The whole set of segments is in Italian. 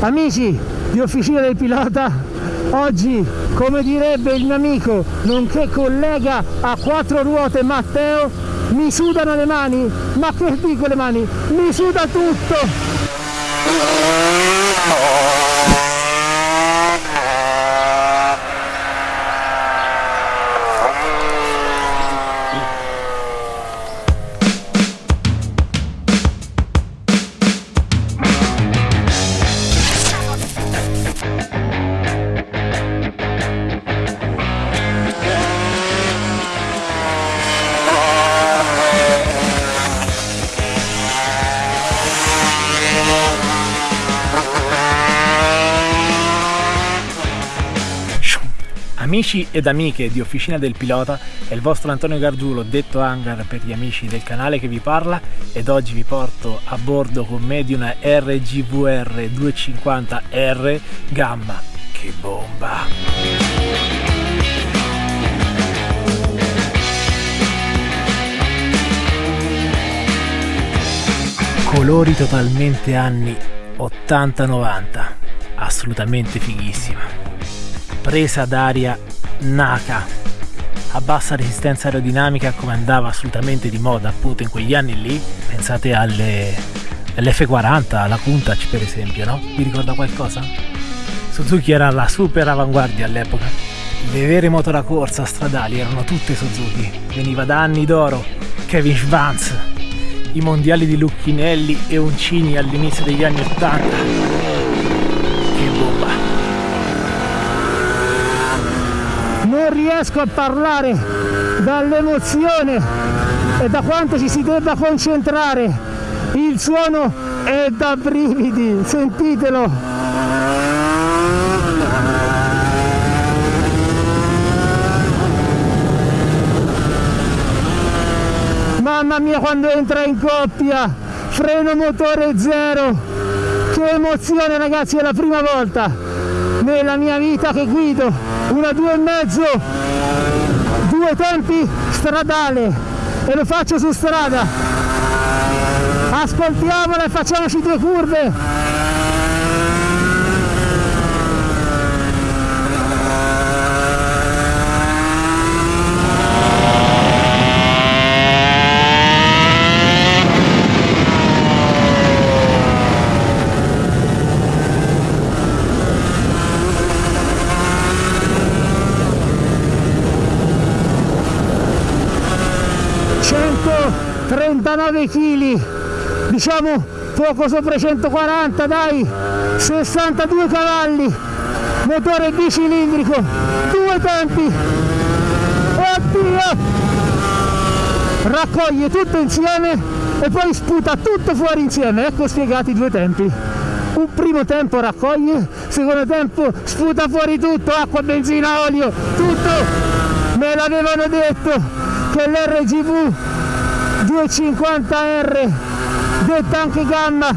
Amici di Officina del Pilota, oggi, come direbbe il mio amico, nonché collega a quattro ruote Matteo, mi sudano le mani, ma che dico le mani? Mi suda tutto! Amici ed amiche di Officina del Pilota, è il vostro Antonio Gargiulo, detto Hangar per gli amici del canale che vi parla ed oggi vi porto a bordo con me di una RGVR 250R Gamma. Che bomba! Colori totalmente anni 80-90, assolutamente fighissima presa d'aria Naka a bassa resistenza aerodinamica come andava assolutamente di moda appunto in quegli anni lì pensate alle, all'F40 alla Countach per esempio no? vi ricorda qualcosa? Suzuki era la super avanguardia all'epoca le vere moto da corsa stradali erano tutte Suzuki veniva da anni d'oro Kevin Schwanz i mondiali di Lucchinelli e Uncini all'inizio degli anni 80 non riesco a parlare dall'emozione e da quanto ci si debba concentrare. Il suono è da brividi sentitelo. Mamma mia quando entra in coppia freno motore zero. Che emozione ragazzi è la prima volta nella mia vita che guido una due e mezzo due tempi stradale e lo faccio su strada. Ascoltiamola e facciamoci due curve 39 kg diciamo poco sopra i 140 dai. 62 cavalli. Motore bicilindrico. Due tempi. Oddio! Raccoglie tutto insieme e poi sputa tutto fuori insieme. Ecco spiegati i due tempi. Un primo tempo raccoglie secondo tempo sputa fuori tutto acqua benzina olio tutto. Me l'avevano detto che l'RGV 250R detta anche gamma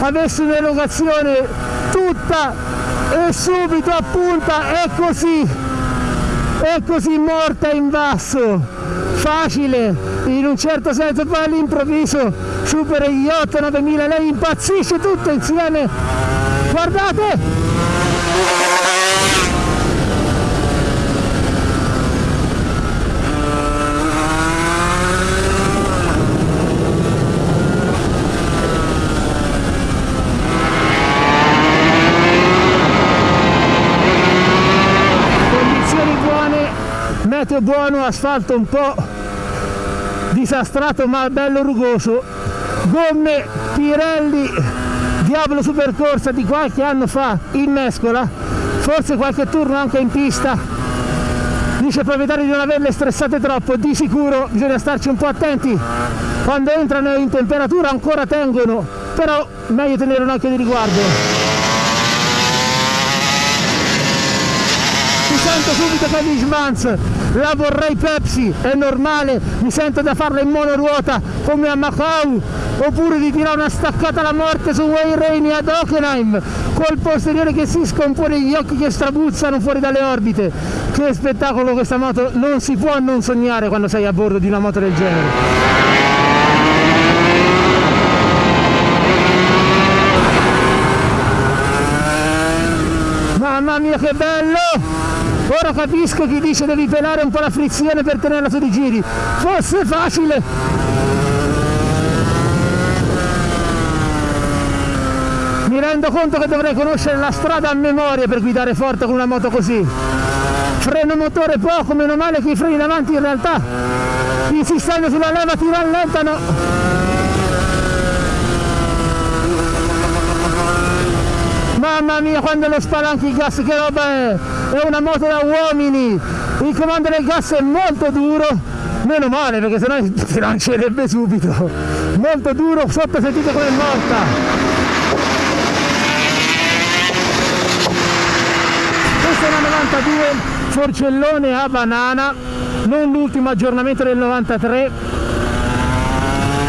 avesse un'erogazione tutta e subito a punta è così è così morta in basso. Facile in un certo senso poi all'improvviso supera gli 8-9000 lei impazzisce tutto insieme. Guardate meteo buono, asfalto un po' disastrato ma bello rugoso, gomme Pirelli Diablo Supercorsa di qualche anno fa in mescola, forse qualche turno anche in pista, dice il proprietario di non averle stressate troppo, di sicuro bisogna starci un po' attenti, quando entrano in temperatura ancora tengono, però meglio tenere un occhio di riguardo. Sento subito che di Schwanz la vorrei Pepsi, è normale, mi sento da farla in monoruota come a Macau, oppure di tirare una staccata alla morte su Wayne Rainey ad Hockenheim, col posteriore che si scompone gli occhi che strabuzzano fuori dalle orbite. Che spettacolo questa moto, non si può non sognare quando sei a bordo di una moto del genere. Mamma mia che bello! Ora capisco chi dice devi pelare un po' la frizione per tenerla su di giri. Fosse facile! Mi rendo conto che dovrei conoscere la strada a memoria per guidare forte con una moto così. Freno motore poco, meno male che i freni davanti in realtà insistendo sulla leva ti rallentano. Mamma mia quando lo spalanchi il gas che roba è! È una moto da uomini! Il comando del gas è molto duro, meno male perché sennò si lancerebbe subito! Molto duro, sotto sentite come è morta! Questa è una 92 forcellone a banana, non l'ultimo aggiornamento del 93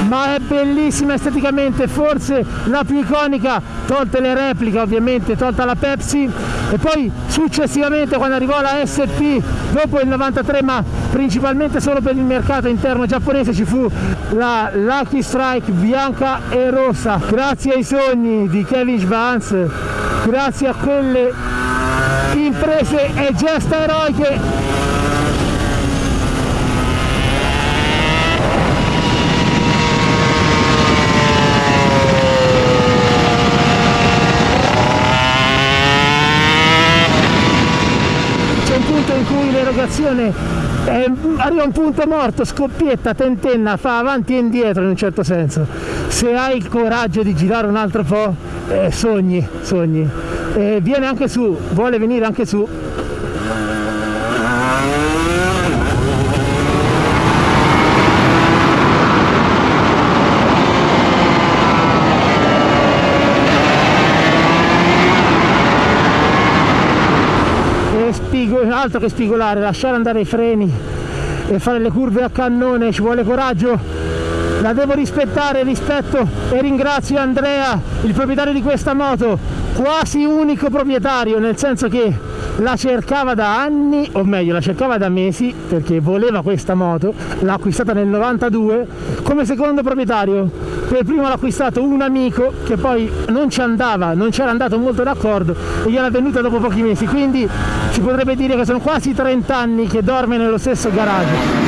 ma è bellissima esteticamente, forse la più iconica, tolte le repliche ovviamente, tolta la Pepsi. E poi successivamente quando arrivò la SP dopo il 93 ma principalmente solo per il mercato interno giapponese ci fu la Lucky Strike bianca e rossa. Grazie ai sogni di Kevin Schwanz grazie a quelle imprese e gesta eroiche l'erogazione eh, arriva a un punto morto, scoppietta, tentenna, fa avanti e indietro in un certo senso. Se hai il coraggio di girare un altro po', eh, sogni, sogni. Eh, viene anche su, vuole venire anche su, altro che spigolare, lasciare andare i freni e fare le curve a cannone, ci vuole coraggio, la devo rispettare, rispetto e ringrazio Andrea, il proprietario di questa moto, quasi unico proprietario, nel senso che la cercava da anni, o meglio la cercava da mesi, perché voleva questa moto, l'ha acquistata nel 92 come secondo proprietario. Per primo l'ha acquistato un amico che poi non ci andava, non c'era andato molto d'accordo e gliel'ha venuta dopo pochi mesi, quindi si potrebbe dire che sono quasi 30 anni che dorme nello stesso garage.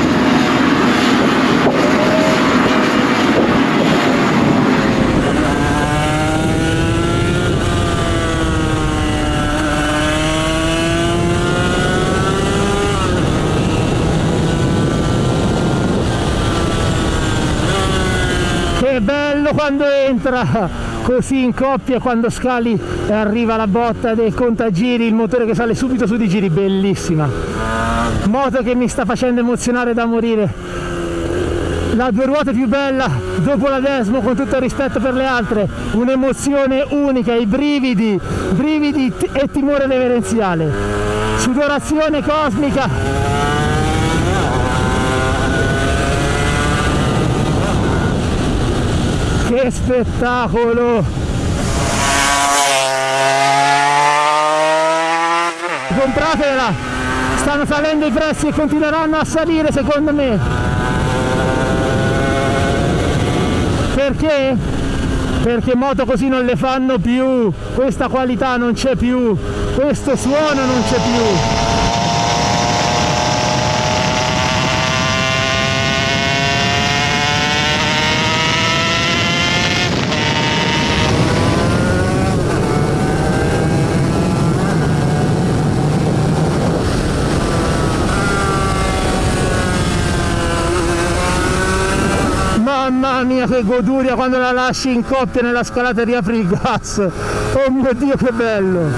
Bello quando entra così in coppia quando scali e arriva la botta del contagiri il motore che sale subito su di giri bellissima. Moto che mi sta facendo emozionare da morire. La due ruote più bella dopo la Desmo con tutto il rispetto per le altre un'emozione unica i brividi brividi e timore reverenziale sudorazione cosmica che spettacolo! Compratela! Stanno salendo i prezzi e continueranno a salire secondo me. Perché? perché moto così non le fanno più. Questa qualità non c'è più. Questo suono non c'è più Mamma mia che goduria quando la lasci in coppia nella scalata e riapri il gas! Oh mio Dio che bello!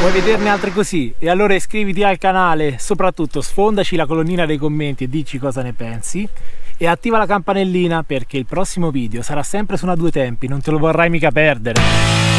Vuoi vederne altre così? E allora iscriviti al canale, soprattutto sfondaci la colonnina dei commenti e dici cosa ne pensi e attiva la campanellina perché il prossimo video sarà sempre su una due tempi, non te lo vorrai mica perdere.